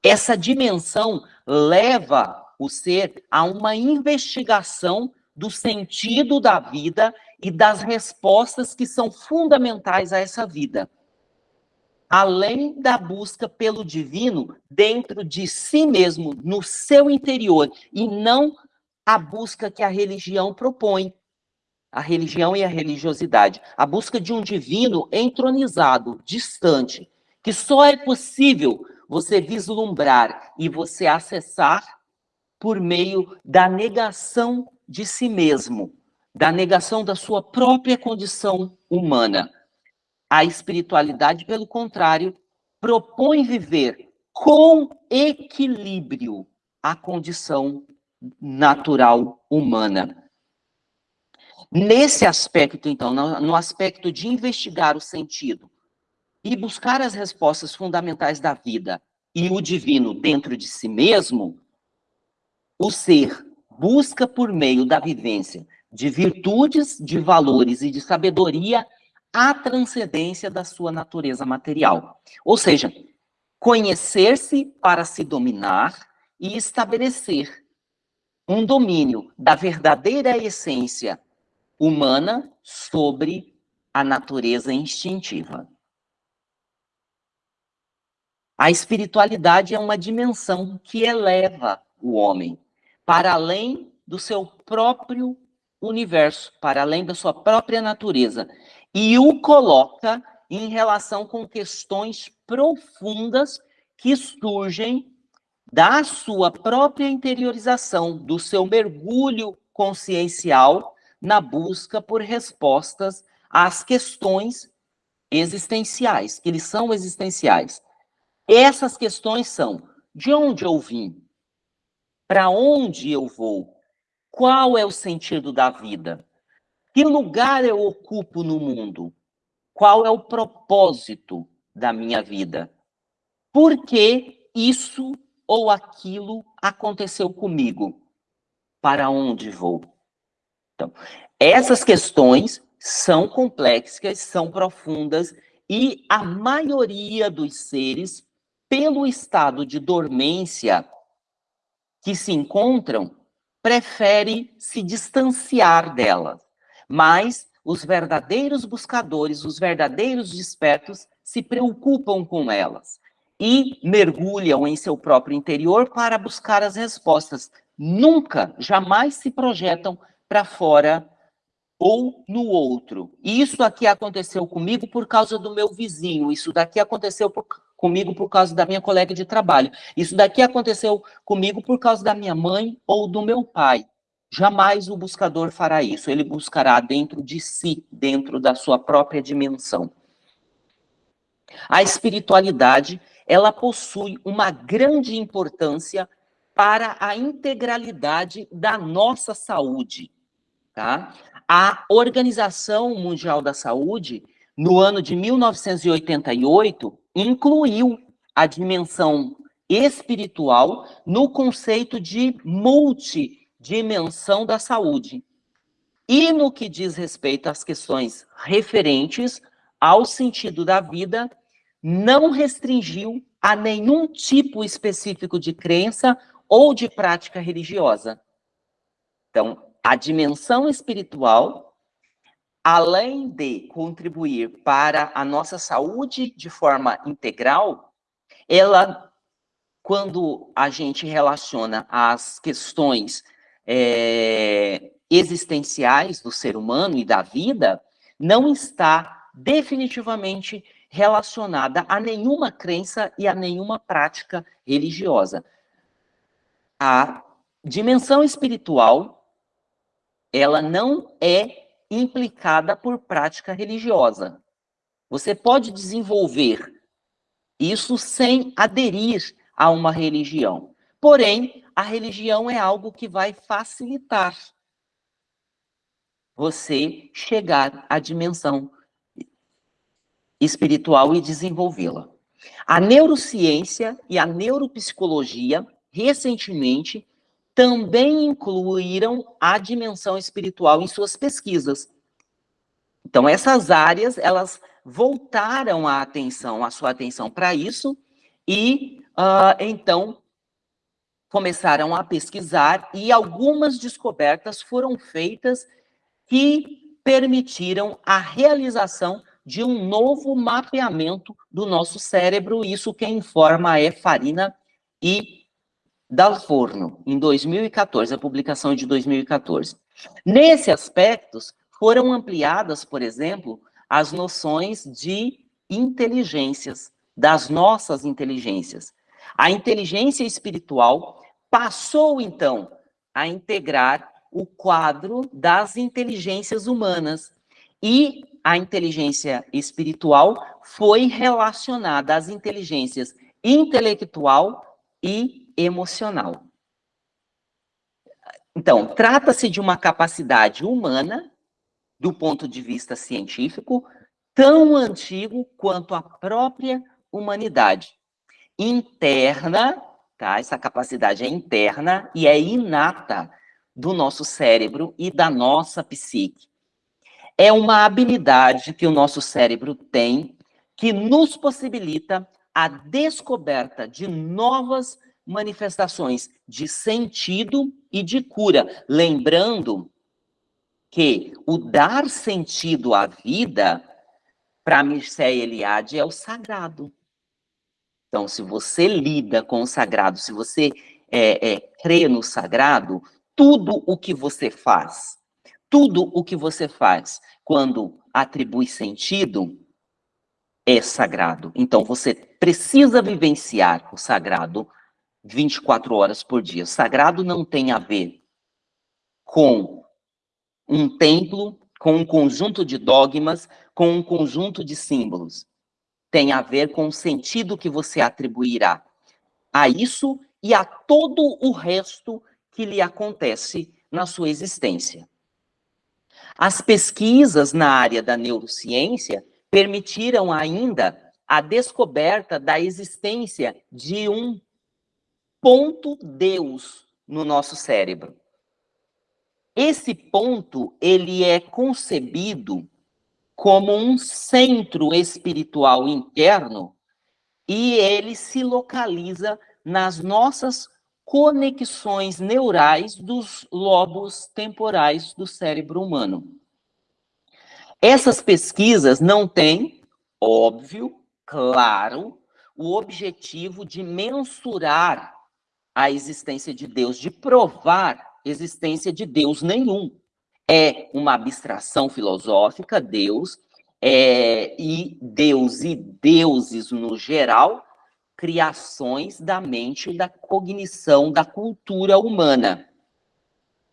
Essa dimensão leva o ser a uma investigação do sentido da vida e das respostas que são fundamentais a essa vida. Além da busca pelo divino dentro de si mesmo, no seu interior, e não a busca que a religião propõe. A religião e a religiosidade. A busca de um divino entronizado, distante, que só é possível você vislumbrar e você acessar por meio da negação de si mesmo, da negação da sua própria condição humana. A espiritualidade, pelo contrário, propõe viver com equilíbrio a condição natural humana. Nesse aspecto, então, no aspecto de investigar o sentido e buscar as respostas fundamentais da vida e o divino dentro de si mesmo, o ser busca por meio da vivência de virtudes, de valores e de sabedoria a transcendência da sua natureza material. Ou seja, conhecer-se para se dominar e estabelecer um domínio da verdadeira essência humana sobre a natureza instintiva. A espiritualidade é uma dimensão que eleva o homem para além do seu próprio universo, para além da sua própria natureza, e o coloca em relação com questões profundas que surgem da sua própria interiorização, do seu mergulho consciencial na busca por respostas às questões existenciais, que eles são existenciais. Essas questões são: de onde eu vim? Para onde eu vou? Qual é o sentido da vida? Que lugar eu ocupo no mundo? Qual é o propósito da minha vida? Por que isso ou aquilo aconteceu comigo? Para onde vou? Então, essas questões são complexas, são profundas e a maioria dos seres pelo estado de dormência que se encontram, prefere se distanciar delas. Mas os verdadeiros buscadores, os verdadeiros despertos, se preocupam com elas e mergulham em seu próprio interior para buscar as respostas. Nunca, jamais se projetam para fora ou no outro. Isso aqui aconteceu comigo por causa do meu vizinho, isso daqui aconteceu por, comigo por causa da minha colega de trabalho. Isso daqui aconteceu comigo por causa da minha mãe ou do meu pai. Jamais o buscador fará isso. Ele buscará dentro de si, dentro da sua própria dimensão. A espiritualidade, ela possui uma grande importância para a integralidade da nossa saúde, tá? A Organização Mundial da Saúde, no ano de 1988, incluiu a dimensão espiritual no conceito de multidimensão da saúde. E no que diz respeito às questões referentes ao sentido da vida, não restringiu a nenhum tipo específico de crença ou de prática religiosa. Então, a dimensão espiritual além de contribuir para a nossa saúde de forma integral, ela quando a gente relaciona as questões é, existenciais do ser humano e da vida, não está definitivamente relacionada a nenhuma crença e a nenhuma prática religiosa. A dimensão espiritual, ela não é implicada por prática religiosa. Você pode desenvolver isso sem aderir a uma religião. Porém, a religião é algo que vai facilitar você chegar à dimensão espiritual e desenvolvê-la. A neurociência e a neuropsicologia, recentemente, também incluíram a dimensão espiritual em suas pesquisas. Então, essas áreas, elas voltaram a atenção, a sua atenção para isso, e uh, então começaram a pesquisar, e algumas descobertas foram feitas que permitiram a realização de um novo mapeamento do nosso cérebro. Isso quem informa é Farina e Dalforno, em 2014, a publicação é de 2014. Nesse aspecto, foram ampliadas, por exemplo, as noções de inteligências, das nossas inteligências. A inteligência espiritual passou, então, a integrar o quadro das inteligências humanas. E a inteligência espiritual foi relacionada às inteligências intelectual e emocional. Então, trata-se de uma capacidade humana, do ponto de vista científico, tão antigo quanto a própria humanidade. Interna, tá? Essa capacidade é interna e é inata do nosso cérebro e da nossa psique. É uma habilidade que o nosso cérebro tem que nos possibilita a descoberta de novas manifestações de sentido e de cura. Lembrando que o dar sentido à vida, para Mircea Eliade, é o sagrado. Então, se você lida com o sagrado, se você é, é, crê no sagrado, tudo o que você faz, tudo o que você faz quando atribui sentido é sagrado. Então você precisa vivenciar o sagrado 24 horas por dia. Sagrado não tem a ver com um templo, com um conjunto de dogmas, com um conjunto de símbolos. Tem a ver com o sentido que você atribuirá a isso e a todo o resto que lhe acontece na sua existência. As pesquisas na área da neurociência permitiram ainda a descoberta da existência de um ponto Deus no nosso cérebro. Esse ponto, ele é concebido como um centro espiritual interno e ele se localiza nas nossas conexões neurais dos lobos temporais do cérebro humano. Essas pesquisas não têm, óbvio, claro, o objetivo de mensurar a existência de Deus, de provar existência de Deus nenhum. É uma abstração filosófica, Deus, é, e Deus e deuses no geral criações da mente, da cognição, da cultura humana.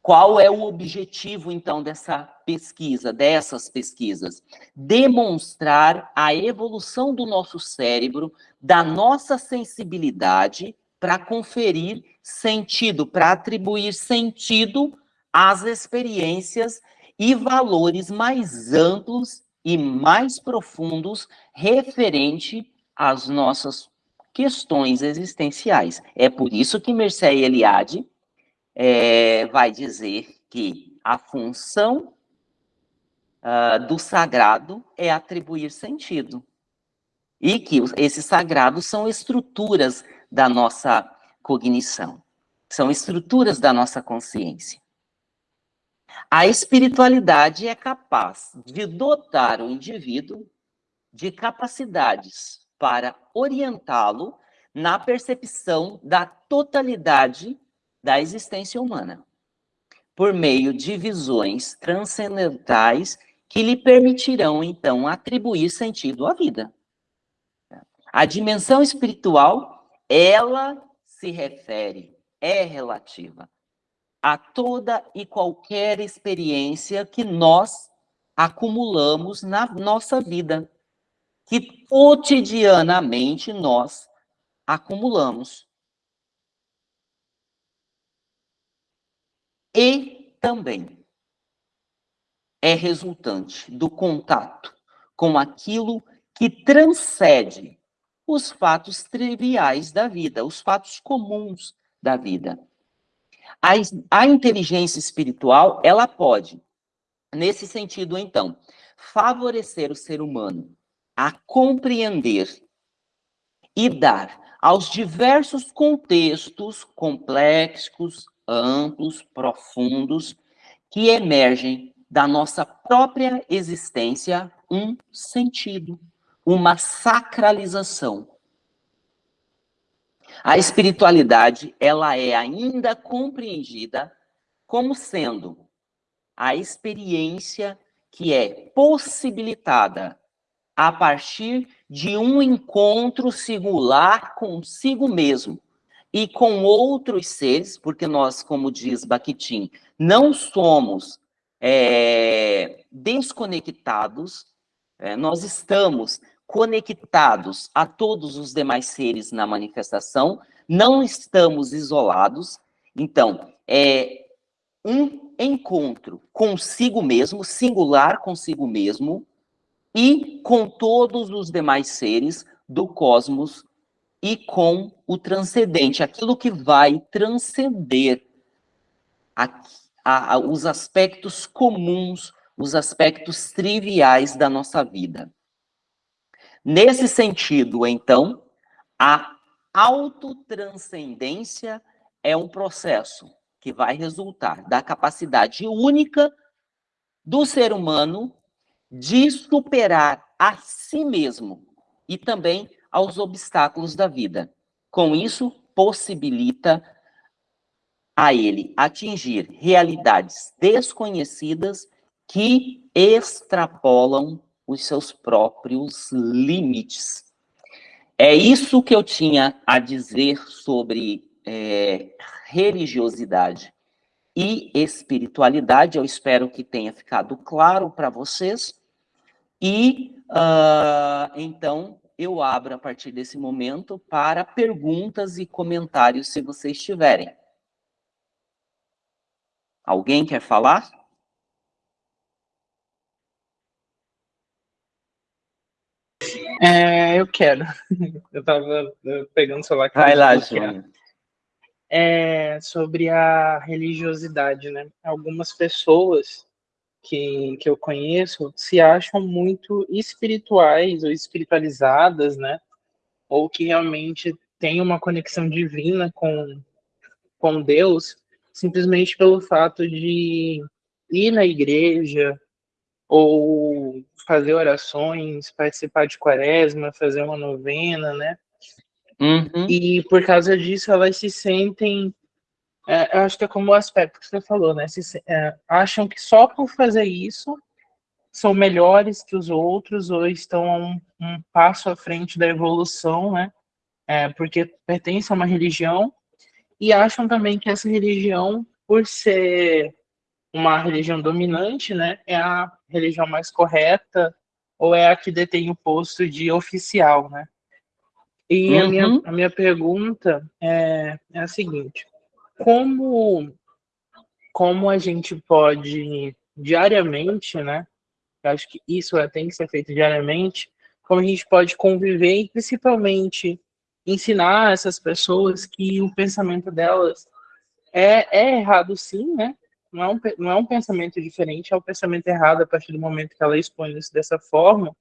Qual é o objetivo, então, dessa pesquisa, dessas pesquisas? Demonstrar a evolução do nosso cérebro, da nossa sensibilidade, para conferir sentido, para atribuir sentido às experiências e valores mais amplos e mais profundos referente às nossas questões existenciais. É por isso que Mircea Eliade é, vai dizer que a função uh, do sagrado é atribuir sentido. E que esses sagrados são estruturas da nossa cognição, são estruturas da nossa consciência. A espiritualidade é capaz de dotar o indivíduo de capacidades para orientá-lo na percepção da totalidade da existência humana, por meio de visões transcendentais que lhe permitirão, então, atribuir sentido à vida. A dimensão espiritual, ela se refere, é relativa a toda e qualquer experiência que nós acumulamos na nossa vida, que cotidianamente nós acumulamos. E também é resultante do contato com aquilo que transcende os fatos triviais da vida, os fatos comuns da vida. A, a inteligência espiritual, ela pode, nesse sentido, então, favorecer o ser humano a compreender e dar aos diversos contextos complexos, amplos, profundos, que emergem da nossa própria existência um sentido, uma sacralização. A espiritualidade, ela é ainda compreendida como sendo a experiência que é possibilitada a partir de um encontro singular consigo mesmo e com outros seres, porque nós, como diz Bakhtin, não somos é, desconectados, é, nós estamos conectados a todos os demais seres na manifestação, não estamos isolados, então, é um encontro consigo mesmo, singular consigo mesmo, e com todos os demais seres do cosmos e com o transcendente, aquilo que vai transcender a, a, a, os aspectos comuns, os aspectos triviais da nossa vida. Nesse sentido, então, a autotranscendência é um processo que vai resultar da capacidade única do ser humano de superar a si mesmo e também aos obstáculos da vida. Com isso, possibilita a ele atingir realidades desconhecidas que extrapolam os seus próprios limites. É isso que eu tinha a dizer sobre é, religiosidade e espiritualidade. Eu espero que tenha ficado claro para vocês. E uh, então eu abro a partir desse momento para perguntas e comentários, se vocês tiverem. Alguém quer falar? É, eu quero. Eu estava pegando o celular. Vai lá, Júnior. É sobre a religiosidade, né? Algumas pessoas que, que eu conheço se acham muito espirituais ou espiritualizadas, né? Ou que realmente têm uma conexão divina com, com Deus, simplesmente pelo fato de ir na igreja ou fazer orações, participar de quaresma, fazer uma novena, né? Uhum. E por causa disso elas se sentem é, eu acho que é como o aspecto que você falou, né? Se, é, acham que só por fazer isso são melhores que os outros ou estão um, um passo à frente da evolução, né? É, porque pertencem a uma religião e acham também que essa religião, por ser uma religião dominante, né, é a religião mais correta ou é a que detém o posto de oficial, né? E uhum. a, minha, a minha pergunta é, é a seguinte: como, como a gente pode diariamente, né? Eu acho que isso é, tem que ser feito diariamente. Como a gente pode conviver e principalmente ensinar essas pessoas que o pensamento delas é, é errado, sim, né? Não é, um, não é um pensamento diferente, é um pensamento errado a partir do momento que ela expõe isso dessa forma.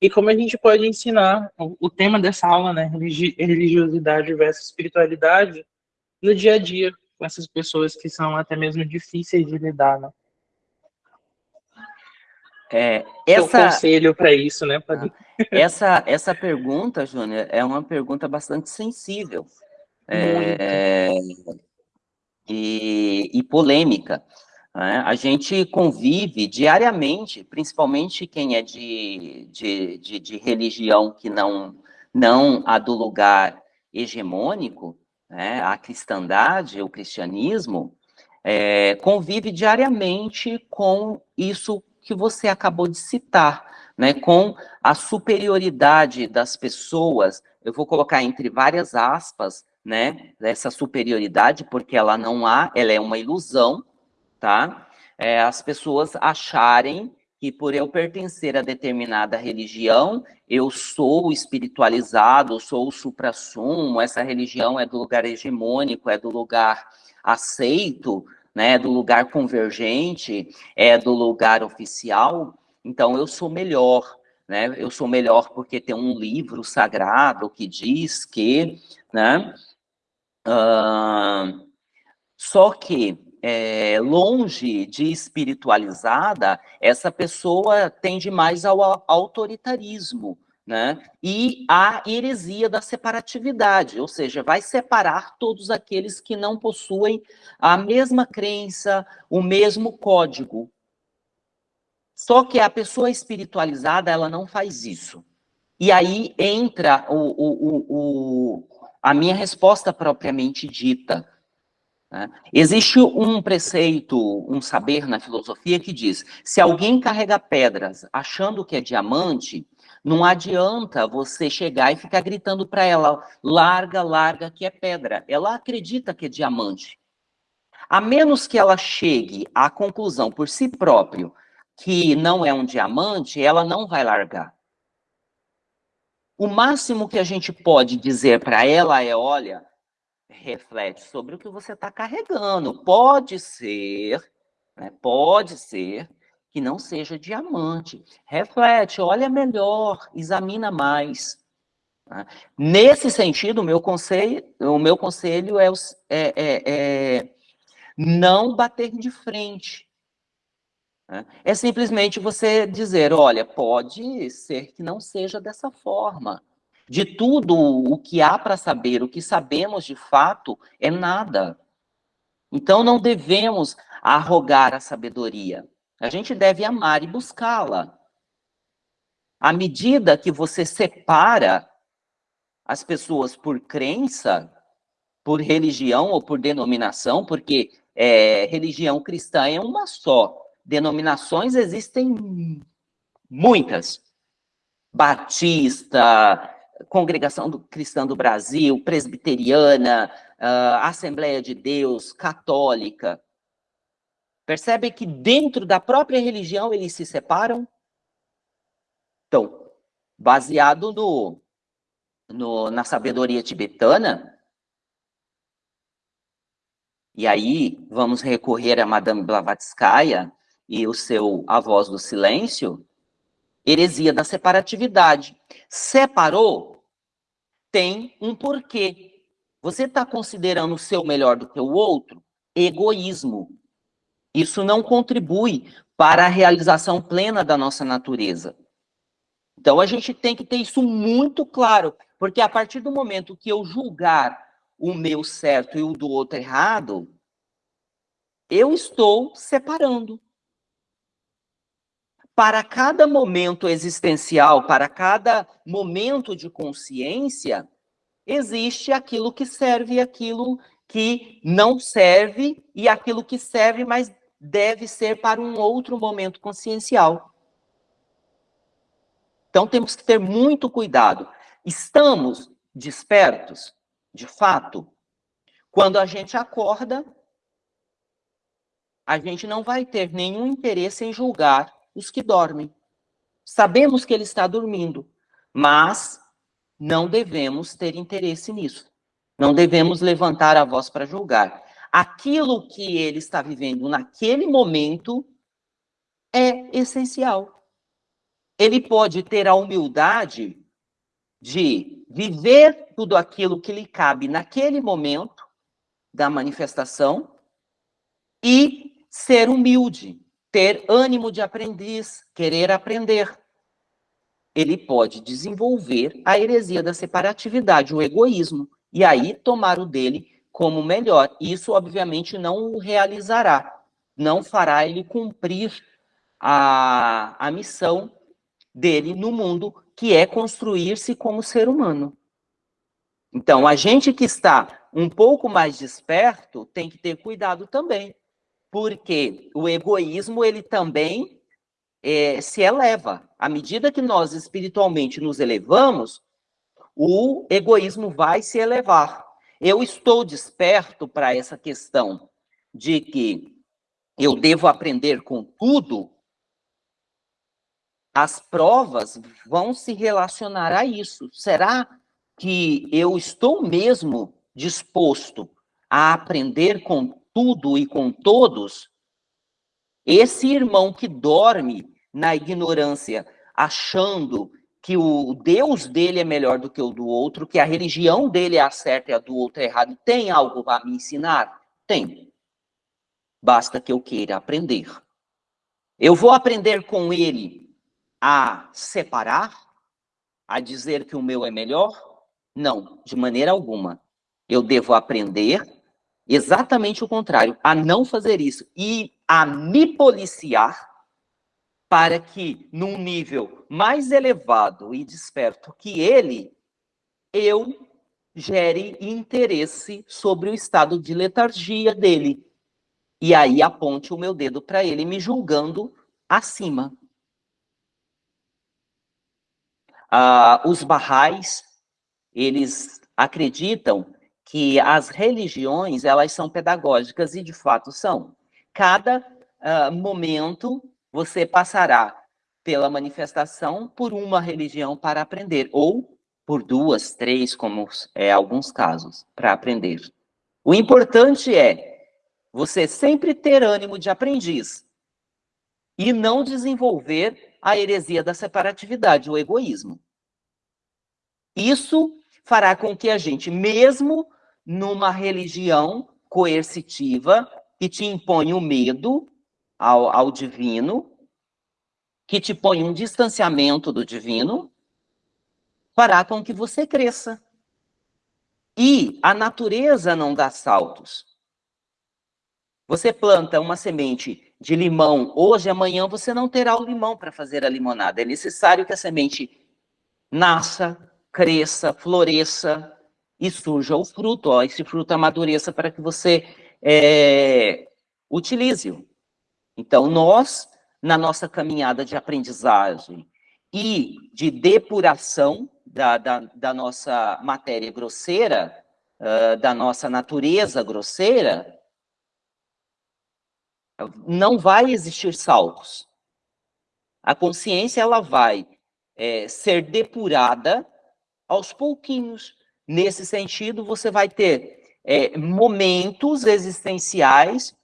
E como a gente pode ensinar o, o tema dessa aula, né? Religiosidade versus espiritualidade, no dia a dia com essas pessoas que são até mesmo difíceis de lidar, né? é, essa conselho para isso, né? Pra... essa essa pergunta, Júnior, é uma pergunta bastante sensível é, e, e, polêmica. Né? A gente convive diariamente, principalmente quem é de, de, de, de religião que não não a do lugar hegemônico, né? a cristandade, o cristianismo, é, convive diariamente com isso que você acabou de citar, né, com a superioridade das pessoas, eu vou colocar entre várias aspas, né, essa superioridade, porque ela não há, ela é uma ilusão, tá? É, as pessoas acharem que por eu pertencer a determinada religião, eu sou espiritualizado, sou o supra-sumo, essa religião é do lugar hegemônico, é do lugar aceito, né, do lugar convergente, é do lugar oficial, então eu sou melhor, né? Eu sou melhor porque tem um livro sagrado que diz que, né? Uh, só que é, longe de espiritualizada, essa pessoa tende mais ao autoritarismo, né? E a heresia da separatividade, ou seja, vai separar todos aqueles que não possuem a mesma crença, o mesmo código. Só que a pessoa espiritualizada, ela não faz isso. E aí entra o, o, o, a minha resposta propriamente dita. Né? Existe um preceito, um saber na filosofia que diz: se alguém carrega pedras achando que é diamante, não adianta você chegar e ficar gritando para ela, larga, larga, que é pedra. Ela acredita que é diamante. A menos que ela chegue à conclusão por si próprio que não é um diamante, ela não vai largar. O máximo que a gente pode dizer para ela é: olha, reflete sobre o que você está carregando. Pode ser, né, pode ser que não seja diamante. Reflete, olha melhor, examina mais. Tá? Nesse sentido, o meu conselho, o meu conselho é, é, é, é não bater de frente. Né? É simplesmente você dizer, olha, pode ser que não seja dessa forma. De tudo o que há para saber, o que sabemos de fato é nada. Então não devemos arrogar a sabedoria. A gente deve amar e buscá-la. À medida que você separa as pessoas por crença, por religião ou por denominação, porque é, religião cristã é uma só. Denominações existem muitas. Batista, Congregação do, Cristã do Brasil, Presbiteriana, uh, Assembleia de Deus, Católica. Percebe que dentro da própria religião eles se separam? Então, baseado no, no, na sabedoria tibetana, e aí vamos recorrer a Madame Blavatsky e o seu A Voz do Silêncio, heresia da separatividade. Separou, tem um porquê. Você está considerando o seu melhor do que o outro? Egoísmo. Isso não contribui para a realização plena da nossa natureza. Então a gente tem que ter isso muito claro, porque a partir do momento que eu julgar o meu certo e o do outro errado, eu estou separando. Para cada momento existencial, para cada momento de consciência, existe aquilo que serve e aquilo que não serve, e aquilo que serve, mas deve ser para um outro momento consciencial. Então temos que ter muito cuidado. Estamos despertos, de fato. Quando a gente acorda, a gente não vai ter nenhum interesse em julgar os que dormem. Sabemos que ele está dormindo, mas não devemos ter interesse nisso. Não devemos levantar a voz para julgar aquilo que ele está vivendo naquele momento é essencial. Ele pode ter a humildade de viver tudo aquilo que lhe cabe naquele momento da manifestação e ser humilde, ter ânimo de aprendiz, querer aprender. Ele pode desenvolver a heresia da separatividade, o egoísmo, e aí tomar o dele como melhor. Isso, obviamente, não o realizará, não fará ele cumprir a, a missão dele no mundo, que é construir-se como ser humano. Então, a gente que está um pouco mais desperto tem que ter cuidado também, porque o egoísmo ele também é, se eleva. À medida que nós espiritualmente nos elevamos, o egoísmo vai se elevar. Eu estou desperto para essa questão de que eu devo aprender com tudo. As provas vão se relacionar a isso. Será que eu estou mesmo disposto a aprender com tudo e com todos, esse irmão que dorme na ignorância, achando que o Deus dele é melhor do que o do outro, que a religião dele é a certa e a do outro é errada, tem algo a me ensinar? Tem. Basta que eu queira aprender. Eu vou aprender com ele a separar, a dizer que o meu é melhor? Não, de maneira alguma. Eu devo aprender exatamente o contrário, a não fazer isso e a me policiar para que, num nível mais elevado e desperto que ele, eu gere interesse sobre o estado de letargia dele. E aí aponte o meu dedo para ele, me julgando acima. Ah, os barrais, eles acreditam que as religiões, elas são pedagógicas, e de fato são. Cada uh, momento você passará pela manifestação por uma religião para aprender, ou por duas, três, como é alguns casos, para aprender. O importante é você sempre ter ânimo de aprendiz e não desenvolver a heresia da separatividade, o egoísmo. Isso fará com que a gente, mesmo numa religião coercitiva que te impõe o medo ao, ao divino, que te põe um distanciamento do divino, fará com que você cresça. E a natureza não dá saltos. Você planta uma semente de limão hoje, amanhã você não terá o limão para fazer a limonada. É necessário que a semente nasça, cresça, floresça, e surja o fruto, ó, esse fruto amadureça para que você é, utilize-o. Então, nós, na nossa caminhada de aprendizagem e de depuração da, da, da nossa matéria grosseira, uh, da nossa natureza grosseira, não vai existir saltos. A consciência ela vai é, ser depurada aos pouquinhos, Nesse sentido, você vai ter é, momentos existenciais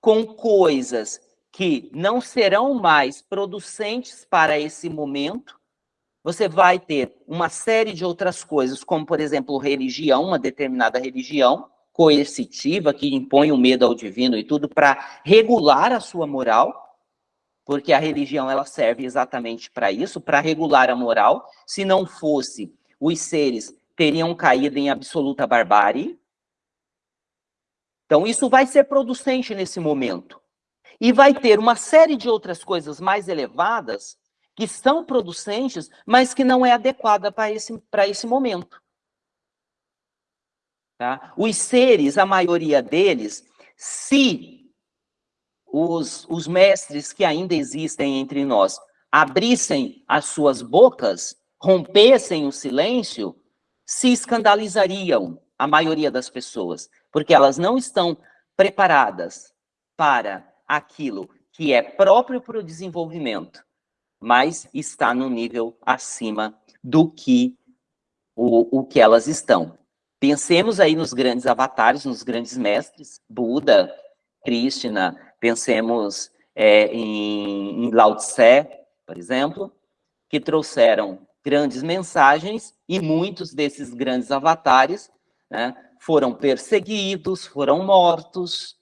com coisas que não serão mais producentes para esse momento. Você vai ter uma série de outras coisas, como, por exemplo, religião, uma determinada religião coercitiva, que impõe o medo ao divino e tudo para regular a sua moral, porque a religião ela serve exatamente para isso, para regular a moral. Se não fosse os seres teriam caído em absoluta barbárie. Então, isso vai ser producente nesse momento. E vai ter uma série de outras coisas mais elevadas que são producentes, mas que não é adequada para esse, esse momento. Tá? Os seres, a maioria deles, se os, os mestres que ainda existem entre nós abrissem as suas bocas, rompessem o silêncio, se escandalizariam, a maioria das pessoas, porque elas não estão preparadas para aquilo que é próprio para o desenvolvimento, mas está no nível acima do que o, o que elas estão. Pensemos aí nos grandes avatares, nos grandes mestres, Buda, Krishna, pensemos é, em, em Lao Tse, por exemplo, que trouxeram grandes mensagens e muitos desses grandes avatares né, foram perseguidos, foram mortos,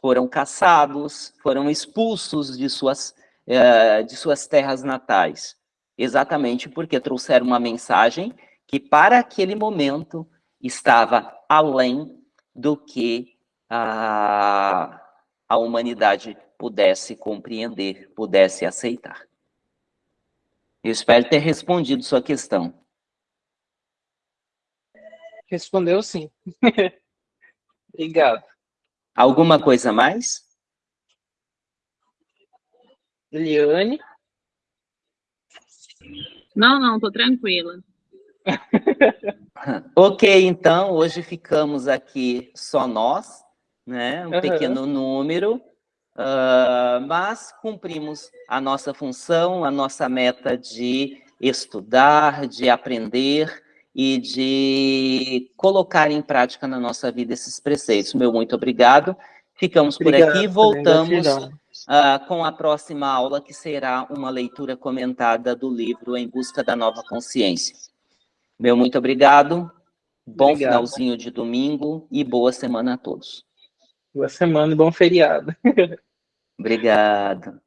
foram caçados, foram expulsos de suas, uh, de suas terras natais, exatamente porque trouxeram uma mensagem que para aquele momento estava além do que a, a humanidade pudesse compreender, pudesse aceitar. Eu espero ter respondido sua questão. Respondeu sim. Obrigado. Alguma coisa mais? Eliane? Não, não, tô tranquila. ok, então, hoje ficamos aqui só nós, né? Um uhum. pequeno número, uh, mas cumprimos a nossa função, a nossa meta de estudar, de aprender e de colocar em prática na nossa vida esses preceitos. Meu muito obrigado. Ficamos por aqui, voltamos uh, com a próxima aula, que será uma leitura comentada do livro Em Busca da Nova Consciência. Meu muito obrigado, bom obrigado. finalzinho de domingo e boa semana a todos. Boa semana e bom feriado. Obrigado.